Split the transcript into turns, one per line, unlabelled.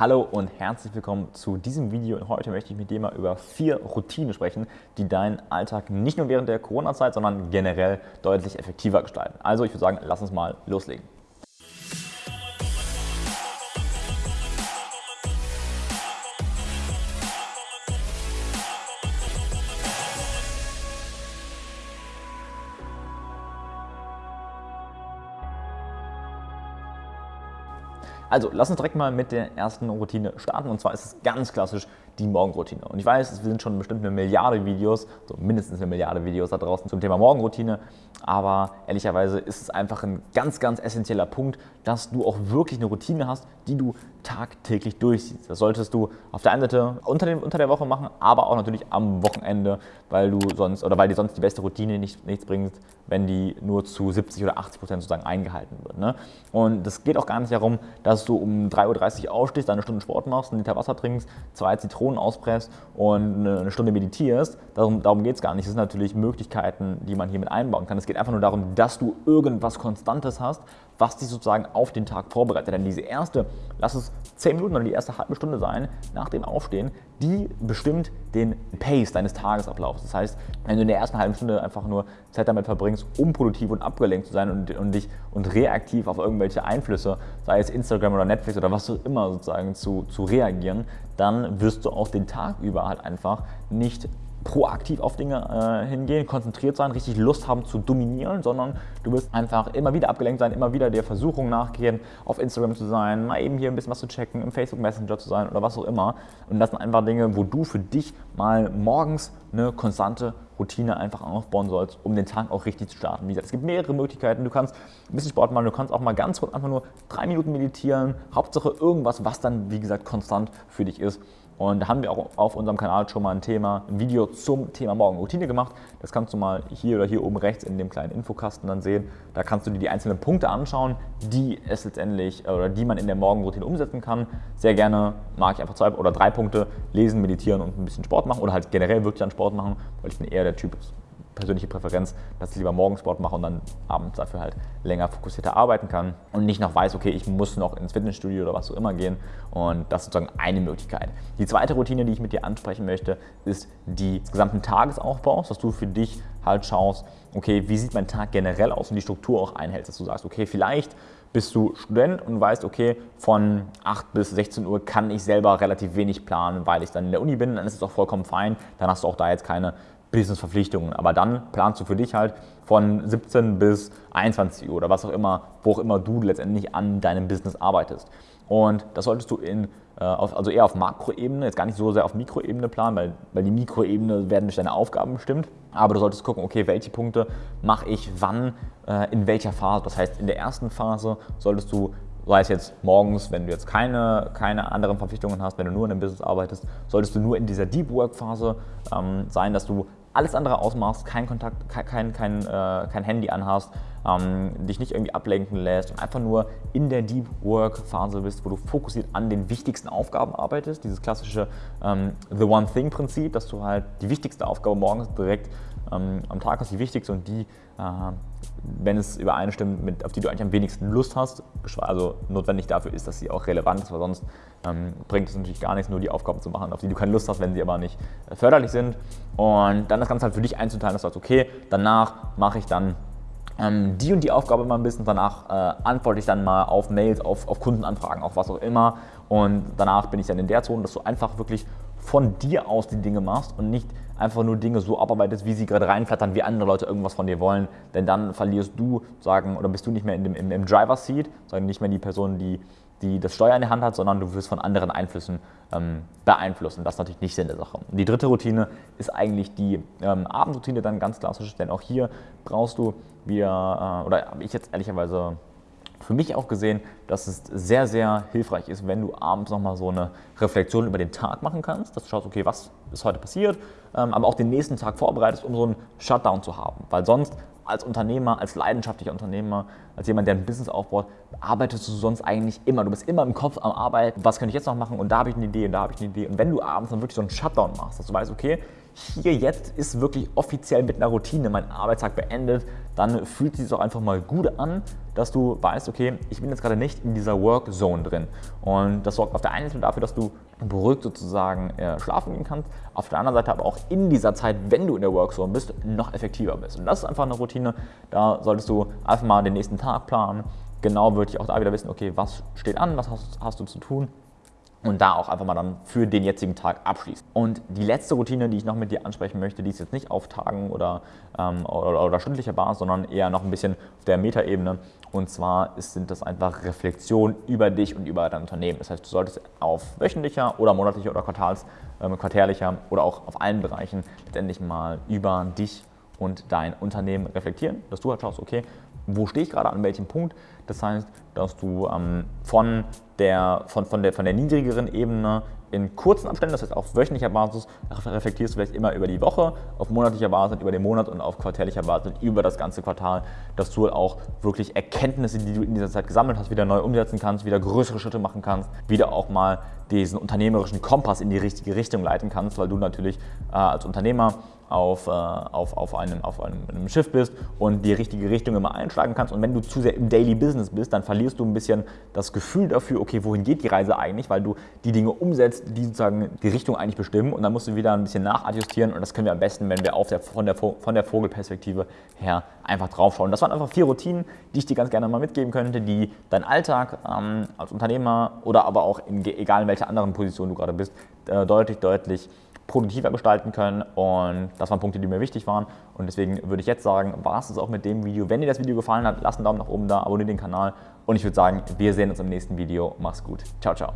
Hallo und herzlich willkommen zu diesem Video und heute möchte ich mit dir mal über vier Routinen sprechen, die deinen Alltag nicht nur während der Corona-Zeit, sondern generell deutlich effektiver gestalten. Also ich würde sagen, lass uns mal loslegen. Also, lass uns direkt mal mit der ersten Routine starten. Und zwar ist es ganz klassisch die Morgenroutine. Und ich weiß, es sind schon bestimmt eine Milliarde Videos, so mindestens eine Milliarde Videos da draußen zum Thema Morgenroutine. Aber ehrlicherweise ist es einfach ein ganz, ganz essentieller Punkt, dass du auch wirklich eine Routine hast, die du tagtäglich durchziehst. Das solltest du auf der einen Seite unter, dem, unter der Woche machen, aber auch natürlich am Wochenende, weil du sonst oder weil dir sonst die beste Routine nicht, nichts bringt, wenn die nur zu 70 oder 80 Prozent sozusagen eingehalten wird. Ne? Und es geht auch gar nicht darum, dass du um 3.30 Uhr aufstehst, eine Stunde Sport machst, einen Liter Wasser trinkst, zwei Zitronen auspresst und eine Stunde meditierst. Darum, darum geht es gar nicht. Es sind natürlich Möglichkeiten, die man hier mit einbauen kann. Es geht einfach nur darum, dass du irgendwas Konstantes hast, was dich sozusagen auf den Tag vorbereitet. Denn diese erste, lass es 10 Minuten oder die erste halbe Stunde sein nach dem Aufstehen, die bestimmt den Pace deines Tagesablaufs. Das heißt, wenn du in der ersten halben Stunde einfach nur Zeit damit verbringst, unproduktiv und abgelenkt zu sein und, und dich und reaktiv auf irgendwelche Einflüsse, sei es Instagram oder Netflix oder was auch immer sozusagen zu, zu reagieren, dann wirst du auch den Tag über halt einfach nicht proaktiv auf Dinge äh, hingehen, konzentriert sein, richtig Lust haben zu dominieren, sondern du wirst einfach immer wieder abgelenkt sein, immer wieder der Versuchung nachgehen, auf Instagram zu sein, mal eben hier ein bisschen was zu checken, im Facebook Messenger zu sein oder was auch immer. Und das sind einfach Dinge, wo du für dich mal morgens eine konstante Routine einfach aufbauen sollst, um den Tag auch richtig zu starten. Wie gesagt, es gibt mehrere Möglichkeiten. Du kannst ein bisschen Sport machen, du kannst auch mal ganz kurz einfach nur drei Minuten meditieren. Hauptsache irgendwas, was dann, wie gesagt, konstant für dich ist. Und da haben wir auch auf unserem Kanal schon mal ein Thema, ein Video zum Thema Morgenroutine gemacht. Das kannst du mal hier oder hier oben rechts in dem kleinen Infokasten dann sehen. Da kannst du dir die einzelnen Punkte anschauen, die es letztendlich äh, oder die man in der Morgenroutine umsetzen kann. Sehr gerne mag ich einfach zwei oder drei Punkte lesen, meditieren und ein bisschen Sport machen oder halt generell wirklich an Sport machen, weil ich bin eher der Typ persönliche Präferenz, dass ich lieber Morgensport mache und dann abends dafür halt länger fokussierter arbeiten kann und nicht noch weiß, okay, ich muss noch ins Fitnessstudio oder was auch immer gehen und das ist sozusagen eine Möglichkeit. Die zweite Routine, die ich mit dir ansprechen möchte, ist die des gesamten Tagesaufbaus, dass du für dich halt schaust, okay, wie sieht mein Tag generell aus und die Struktur auch einhältst, dass du sagst, okay, vielleicht bist du Student und weißt, okay, von 8 bis 16 Uhr kann ich selber relativ wenig planen, weil ich dann in der Uni bin, dann ist es auch vollkommen fein, dann hast du auch da jetzt keine Business-Verpflichtungen. Aber dann planst du für dich halt von 17 bis 21 Uhr oder was auch immer, wo auch immer du letztendlich an deinem Business arbeitest. Und das solltest du in, äh, also eher auf Makroebene, jetzt gar nicht so sehr auf Mikroebene planen, weil, weil die Mikroebene werden durch deine Aufgaben bestimmt. Aber du solltest gucken, okay, welche Punkte mache ich wann, äh, in welcher Phase. Das heißt, in der ersten Phase solltest du sei es jetzt morgens, wenn du jetzt keine, keine anderen Verpflichtungen hast, wenn du nur in einem Business arbeitest, solltest du nur in dieser Deep Work Phase ähm, sein, dass du alles andere ausmachst, kein Kontakt, kein, kein, äh, kein Handy anhast, ähm, dich nicht irgendwie ablenken lässt und einfach nur in der Deep Work Phase bist, wo du fokussiert an den wichtigsten Aufgaben arbeitest. Dieses klassische ähm, The One Thing Prinzip, dass du halt die wichtigste Aufgabe morgens direkt ähm, am Tag hast, die wichtigste und die, äh, wenn es übereinstimmt, mit, auf die du eigentlich am wenigsten Lust hast, also notwendig dafür ist, dass sie auch relevant ist, weil sonst ähm, bringt es natürlich gar nichts, nur die Aufgaben zu machen, auf die du keine Lust hast, wenn sie aber nicht äh, förderlich sind. Und dann das Ganze halt für dich einzuteilen, dass du sagst, okay, danach mache ich dann ähm, die und die Aufgabe mal ein bisschen, danach äh, antworte ich dann mal auf Mails, auf, auf Kundenanfragen, auf was auch immer. Und danach bin ich dann in der Zone, dass du einfach wirklich von dir aus die Dinge machst und nicht einfach nur Dinge so abarbeitest, wie sie gerade reinflattern, wie andere Leute irgendwas von dir wollen, denn dann verlierst du, sagen, oder bist du nicht mehr in dem, im, im Driver Seat, sondern nicht mehr die Person, die die das Steuer in der Hand hat, sondern du wirst von anderen Einflüssen ähm, beeinflusst. Und das ist natürlich nicht Sinn der Sache. Und die dritte Routine ist eigentlich die ähm, Abendroutine, dann ganz klassisch, denn auch hier brauchst du, wir, äh, oder habe ich jetzt ehrlicherweise für mich auch gesehen, dass es sehr, sehr hilfreich ist, wenn du abends nochmal so eine Reflexion über den Tag machen kannst, dass du schaust, okay, was ist heute passiert, ähm, aber auch den nächsten Tag vorbereitest, um so einen Shutdown zu haben. Weil sonst als Unternehmer, als leidenschaftlicher Unternehmer, als jemand, der ein Business aufbaut, arbeitest du sonst eigentlich immer. Du bist immer im Kopf am Arbeiten, was kann ich jetzt noch machen und da habe ich eine Idee und da habe ich eine Idee. Und wenn du abends dann wirklich so einen Shutdown machst, dass du weißt, okay, hier jetzt ist wirklich offiziell mit einer Routine mein Arbeitstag beendet, dann fühlt sich auch einfach mal gut an, dass du weißt, okay, ich bin jetzt gerade nicht in dieser Work Zone drin. Und das sorgt auf der einen Seite dafür, dass du beruhigt sozusagen äh, schlafen gehen kannst, auf der anderen Seite aber auch in dieser Zeit, wenn du in der Work Zone bist, noch effektiver bist. Und das ist einfach eine Routine, da solltest du einfach mal den nächsten Tag planen, genau wirklich auch da wieder wissen, okay, was steht an, was hast, hast du zu tun und da auch einfach mal dann für den jetzigen Tag abschließen. Und die letzte Routine, die ich noch mit dir ansprechen möchte, die ist jetzt nicht auf Tagen oder, ähm, oder, oder, stündlicher Basis, sondern eher noch ein bisschen auf der Metaebene. Und zwar ist, sind das einfach Reflexionen über dich und über dein Unternehmen. Das heißt, du solltest auf wöchentlicher oder monatlicher oder quartals, ähm, quartärlicher oder auch auf allen Bereichen letztendlich mal über dich und dein Unternehmen reflektieren, dass du halt schaust, okay, wo stehe ich gerade, an welchem Punkt. Das heißt, dass du ähm, von, der, von, von, der, von der niedrigeren Ebene in kurzen Abständen, das heißt auf wöchentlicher Basis, reflektierst du vielleicht immer über die Woche, auf monatlicher Basis über den Monat und auf quartärlicher Basis über das ganze Quartal, dass du auch wirklich Erkenntnisse, die du in dieser Zeit gesammelt hast, wieder neu umsetzen kannst, wieder größere Schritte machen kannst, wieder auch mal diesen unternehmerischen Kompass in die richtige Richtung leiten kannst, weil du natürlich äh, als Unternehmer auf, äh, auf, auf, einem, auf einem, einem, Schiff bist und die richtige Richtung immer einschlagen kannst. Und wenn du zu sehr im Daily Business bist, dann verlierst du ein bisschen das Gefühl dafür, okay, wohin geht die Reise eigentlich, weil du die Dinge umsetzt, die sozusagen die Richtung eigentlich bestimmen. Und dann musst du wieder ein bisschen nachadjustieren. Und das können wir am besten, wenn wir auf der, von, der, von der Vogelperspektive her einfach draufschauen. Das waren einfach vier Routinen, die ich dir ganz gerne mal mitgeben könnte, die deinen Alltag ähm, als Unternehmer oder aber auch in, egal in welcher anderen Position du gerade bist, äh, deutlich, deutlich produktiver gestalten können und das waren Punkte, die mir wichtig waren und deswegen würde ich jetzt sagen, war es auch mit dem Video. Wenn dir das Video gefallen hat, lass einen Daumen nach oben da, abonniere den Kanal und ich würde sagen, wir sehen uns im nächsten Video. Mach's gut. Ciao, ciao.